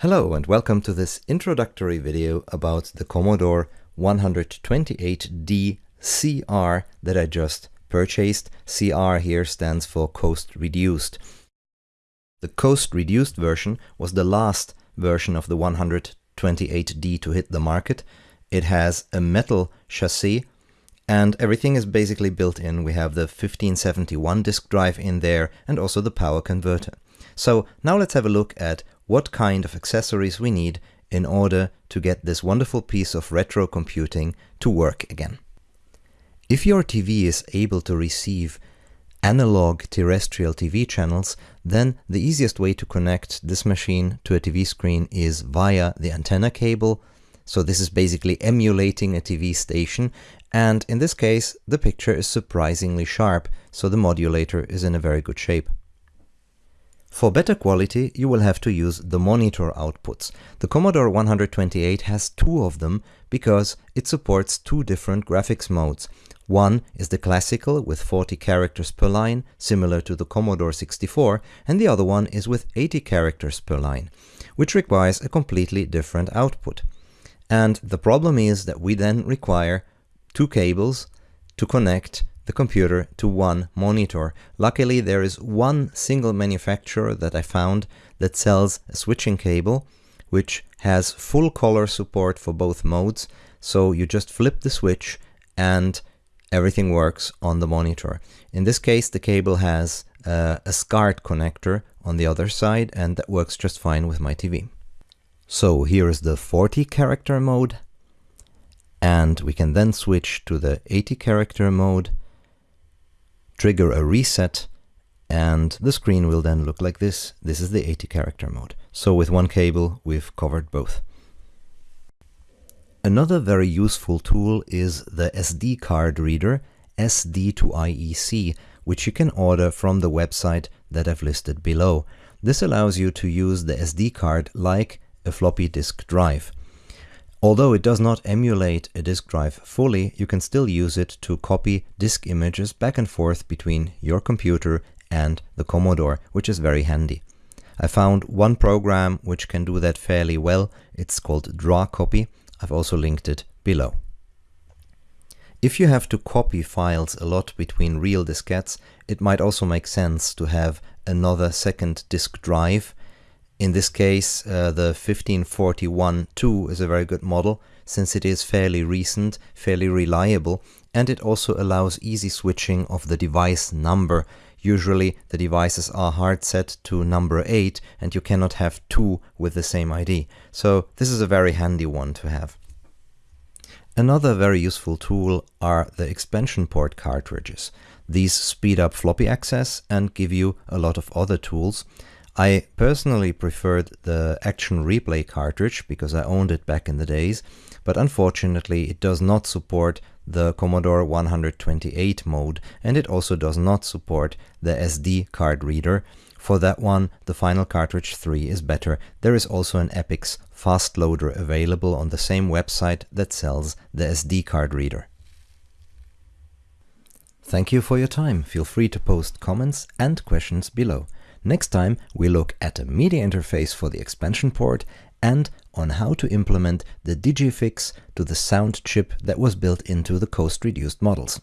Hello and welcome to this introductory video about the Commodore 128D CR that I just purchased. CR here stands for Cost Reduced. The Cost Reduced version was the last version of the 128D to hit the market. It has a metal chassis and everything is basically built in. We have the 1571 disk drive in there and also the power converter. So now let's have a look at what kind of accessories we need in order to get this wonderful piece of retro computing to work again. If your TV is able to receive analog terrestrial TV channels, then the easiest way to connect this machine to a TV screen is via the antenna cable. So this is basically emulating a TV station and in this case the picture is surprisingly sharp, so the modulator is in a very good shape. For better quality, you will have to use the monitor outputs. The Commodore 128 has two of them because it supports two different graphics modes. One is the classical with 40 characters per line, similar to the Commodore 64, and the other one is with 80 characters per line, which requires a completely different output. And the problem is that we then require two cables to connect the computer to one monitor. Luckily, there is one single manufacturer that I found that sells a switching cable, which has full color support for both modes. So you just flip the switch and everything works on the monitor. In this case, the cable has uh, a SCART connector on the other side, and that works just fine with my TV. So here is the 40 character mode, and we can then switch to the 80 character mode, trigger a reset and the screen will then look like this. This is the 80 character mode. So with one cable we've covered both. Another very useful tool is the SD card reader SD to IEC, which you can order from the website that I've listed below. This allows you to use the SD card like a floppy disk drive. Although it does not emulate a disk drive fully, you can still use it to copy disk images back and forth between your computer and the Commodore, which is very handy. I found one program which can do that fairly well. It's called DraCopy. I've also linked it below. If you have to copy files a lot between real diskettes, it might also make sense to have another second disk drive in this case, uh, the 1541-2 is a very good model since it is fairly recent, fairly reliable, and it also allows easy switching of the device number. Usually the devices are hard set to number 8 and you cannot have two with the same ID. So this is a very handy one to have. Another very useful tool are the expansion port cartridges. These speed up floppy access and give you a lot of other tools. I personally preferred the Action Replay cartridge because I owned it back in the days, but unfortunately it does not support the Commodore 128 mode and it also does not support the SD card reader. For that one, the Final Cartridge 3 is better. There is also an Epyx fast loader available on the same website that sells the SD card reader. Thank you for your time. Feel free to post comments and questions below. Next time we look at a media interface for the expansion port and on how to implement the digifix to the sound chip that was built into the cost-reduced models.